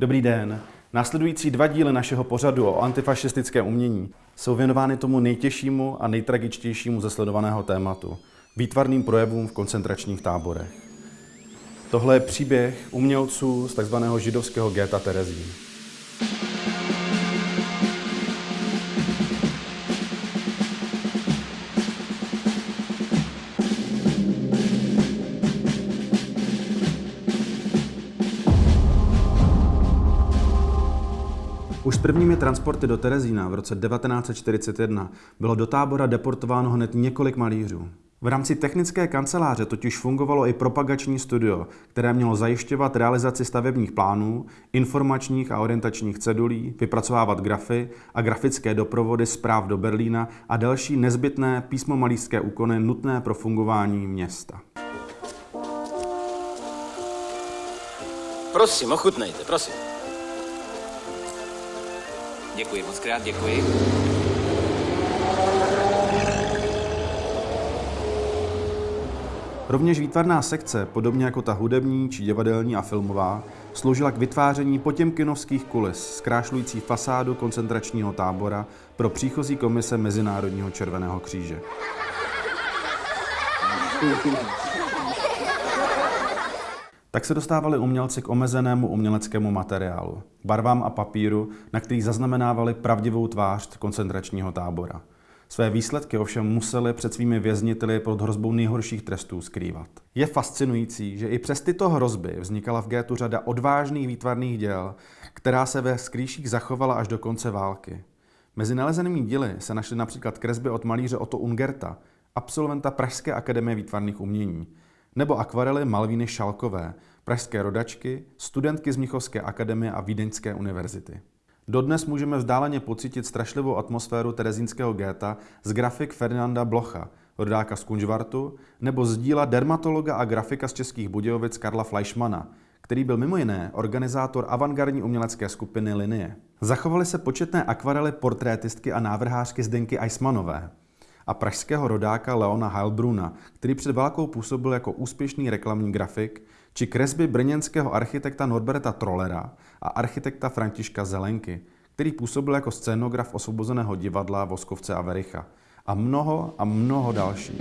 Dobrý den. Následující dva díly našeho pořadu o antifašistickém umění jsou věnovány tomu nejtěžšímu a nejtragičtějšímu ze sledovaného tématu – výtvarným projevům v koncentračních táborech. Tohle je příběh umělců z tzv. židovského géta Terezín. Už prvními transporty do Terezína v roce 1941 bylo do tábora deportováno hned několik malířů. V rámci technické kanceláře totiž fungovalo i propagační studio, které mělo zajišťovat realizaci stavebních plánů, informačních a orientačních cedulí, vypracovávat grafy a grafické doprovody zpráv do Berlína a další nezbytné písmomalířské úkony nutné pro fungování města. Prosím, ochutnejte, prosím. Děkuji moc krát, děkuji. Rovněž výtvarná sekce, podobně jako ta hudební či divadelní a filmová, sloužila k vytváření potěmkinovských kulis, zkrášlující fasádu koncentračního tábora pro příchozí komise Mezinárodního červeného kříže. Tak se dostávali umělci k omezenému uměleckému materiálu, barvám a papíru, na který zaznamenávali pravdivou tvář koncentračního tábora. Své výsledky ovšem museli před svými vězniteli pod hrozbou nejhorších trestů skrývat. Je fascinující, že i přes tyto hrozby vznikala v Gétu řada odvážných výtvarných děl, která se ve skrýších zachovala až do konce války. Mezi nalezenými díly se našly například kresby od malíře Otto Ungerta, absolventa Pražské akademie výtvarných umění, nebo akvarely Malvíny Šalkové, pražské rodačky, studentky z Mnichovské akademie a Vídeňské univerzity. Dodnes můžeme vzdáleně pocítit strašlivou atmosféru terezínského géta z grafik Ferdinanda Blocha, rodáka z Kunžvartu, nebo z díla dermatologa a grafika z Českých Budějovic Karla Fleischmana, který byl mimo jiné organizátor avantgardní umělecké skupiny Linie. Zachovaly se početné akvarely portrétistky a návrhářky Zdenky Eismanové a pražského rodáka Leona Heilbruna, který před válkou působil jako úspěšný reklamní grafik, či kresby brněnského architekta Norberta Trollera a architekta Františka Zelenky, který působil jako scénograf osvobozeného divadla Voskovce a Vericha. A mnoho a mnoho dalších.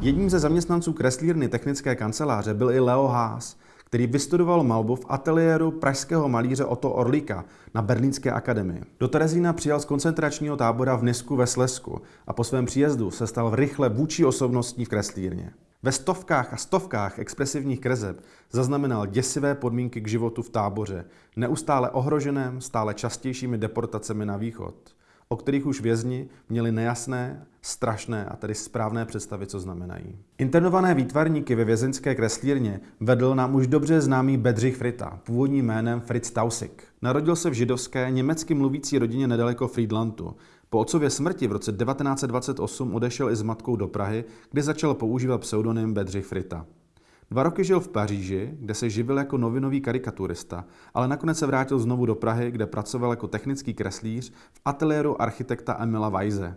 Jedním ze zaměstnanců kreslírny technické kanceláře byl i Leo Haas, který vystudoval malbu v ateliéru pražského malíře Otto Orlíka na Berlínské akademii. Do Terezína přijal z koncentračního tábora v Nisku ve Slesku a po svém příjezdu se stal rychle vůči osobností v kreslírně. Ve stovkách a stovkách expresivních kreseb zaznamenal děsivé podmínky k životu v táboře, neustále ohroženém, stále častějšími deportacemi na východ o kterých už vězni měli nejasné, strašné a tedy správné představy, co znamenají. Internované výtvarníky ve vězeňské kreslírně vedl nám už dobře známý Bedřich Frita, původním jménem Fritz Tausig. Narodil se v židovské, německy mluvící rodině nedaleko Friedlandu. Po otcově smrti v roce 1928 odešel i s matkou do Prahy, kde začal používat pseudonym Bedřich Frita. Dva roky žil v Paříži, kde se živil jako novinový karikaturista, ale nakonec se vrátil znovu do Prahy, kde pracoval jako technický kreslíř v ateliéru architekta Emila Weise.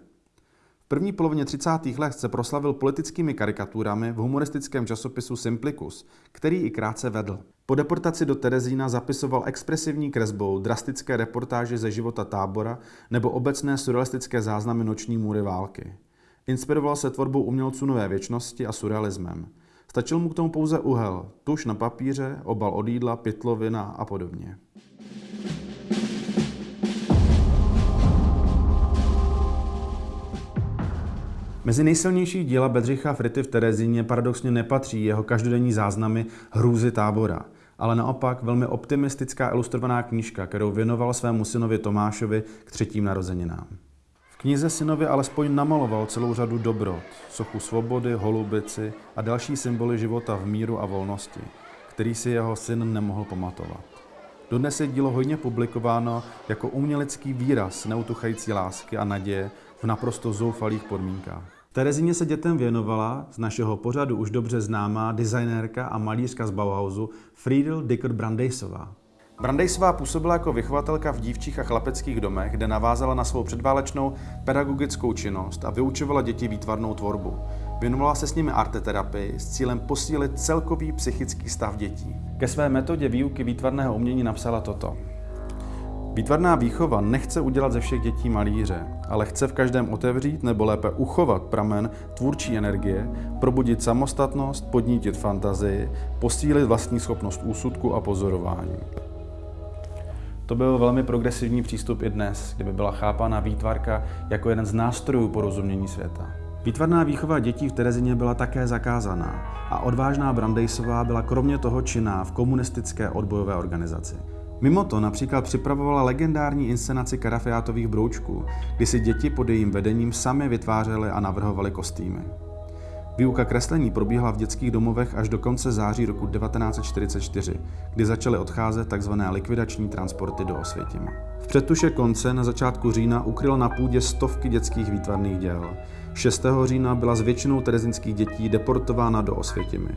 V první polovině 30. let se proslavil politickými karikaturami v humoristickém časopisu Simplicus, který i krátce vedl. Po deportaci do Terezína zapisoval expresivní kresbou drastické reportáže ze života tábora nebo obecné surrealistické záznamy noční můry války. Inspiroval se tvorbou umělců nové věčnosti a surrealismem. Stačil mu k tomu pouze uhel, tuš na papíře, obal od jídla, pytlovina a podobně. Mezi nejsilnější díla Bedřicha Frity v Terezíně paradoxně nepatří jeho každodenní záznamy hrůzy tábora, ale naopak velmi optimistická ilustrovaná knížka, kterou věnoval svému synovi Tomášovi k třetím narozeninám knize synovi alespoň namaloval celou řadu dobrot, sochu svobody, holubici a další symboly života v míru a volnosti, který si jeho syn nemohl pamatovat. Dodnes je dílo hodně publikováno jako umělecký výraz neutuchající lásky a naděje v naprosto zoufalých podmínkách. Terezině se dětem věnovala z našeho pořadu už dobře známá designérka a malířka z Bauhausu Friedel Dicker Brandejsová. Brandejsová působila jako vychovatelka v dívčích a chlapeckých domech, kde navázala na svou předválečnou pedagogickou činnost a vyučovala děti výtvarnou tvorbu. Věnovala se s nimi arteterapii s cílem posílit celkový psychický stav dětí. Ke své metodě výuky výtvarného umění napsala toto. Výtvarná výchova nechce udělat ze všech dětí malíře, ale chce v každém otevřít nebo lépe uchovat pramen tvůrčí energie, probudit samostatnost, podnítit fantazii, posílit vlastní schopnost úsudku a pozorování. To byl velmi progresivní přístup i dnes, kdyby byla chápána výtvarka jako jeden z nástrojů porozumění světa. Výtvarná výchova dětí v Terezině byla také zakázaná a odvážná Brandejsová byla kromě toho činná v komunistické odbojové organizaci. Mimo to například připravovala legendární inscenaci karafiátových broučků, kdy si děti pod jejím vedením sami vytvářely a navrhovaly kostýmy. Výuka kreslení probíhala v dětských domovech až do konce září roku 1944, kdy začaly odcházet tzv. likvidační transporty do Osvětima. V předtuše konce na začátku října ukryl na půdě stovky dětských výtvarných děl. 6. října byla s většinou terezinských dětí deportována do Osvětimi.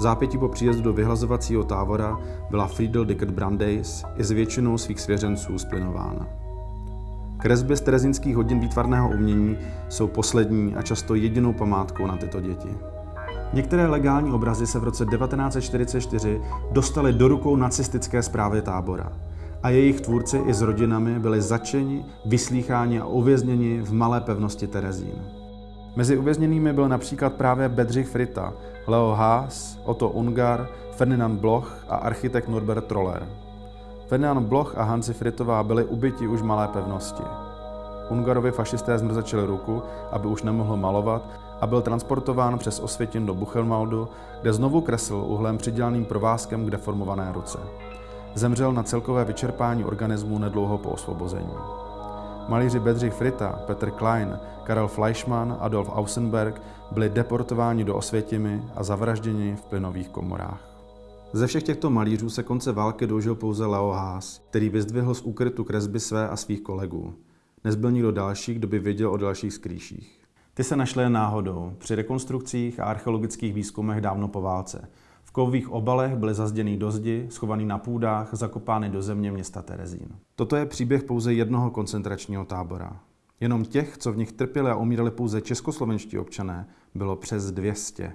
Zápětí po příjezdu do vyhlazovacího tábora byla Friedel Dickert Brandeis i s většinou svých svěřenců splinována. Kresby z terezinských hodin výtvarného umění jsou poslední a často jedinou památkou na tyto děti. Některé legální obrazy se v roce 1944 dostaly do rukou nacistické zprávy tábora a jejich tvůrci i s rodinami byli začeni, vyslýcháni a uvězněni v malé pevnosti Terezín. Mezi uvězněnými byl například právě Bedřich Frita, Leo Haas, Otto Ungar, Ferdinand Bloch a architekt Norbert Troller. Ferdinand Bloch a Hansi Fritová byli ubyti už malé pevnosti. Ungarovi fašisté zmrzačili ruku, aby už nemohl malovat a byl transportován přes Osvětin do Buchenwaldu, kde znovu kresl uhlem přidělaným provázkem k deformované ruce. Zemřel na celkové vyčerpání organismu nedlouho po osvobození. Malíři Bedřich Frita, Petr Klein, Karel Fleischmann, Adolf Ausenberg byli deportováni do Osvětimi a zavražděni v plynových komorách. Ze všech těchto malířů se konce války dožil pouze Leo Haas, který vyzdvihl z úkrytu kresby své a svých kolegů. Nezbyl nikdo další, kdo by věděl o dalších skrýších. Ty se našly náhodou, při rekonstrukcích a archeologických výzkumech dávno po válce. V kovových obalech byly zazděný do zdi, schovaný na půdách, zakopány do země města Terezín. Toto je příběh pouze jednoho koncentračního tábora. Jenom těch, co v nich trpěli a umírali pouze českoslovenští občané, bylo přes 200.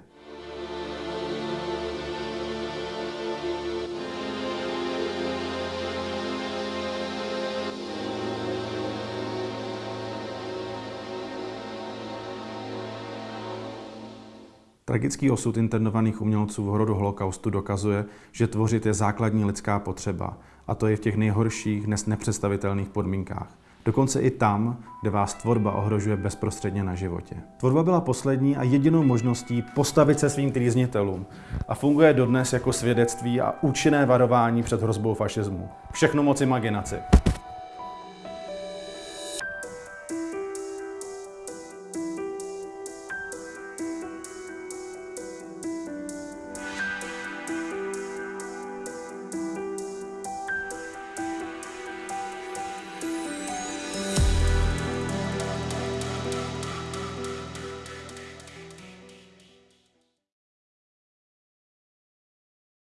Tragický osud internovaných umělců v horodu holokaustu dokazuje, že tvořit je základní lidská potřeba, a to je v těch nejhorších, dnes nepředstavitelných podmínkách. Dokonce i tam, kde vás tvorba ohrožuje bezprostředně na životě. Tvorba byla poslední a jedinou možností postavit se svým trýznitelům a funguje dodnes jako svědectví a účinné varování před hrozbou fašismu. Všechno moc imaginaci.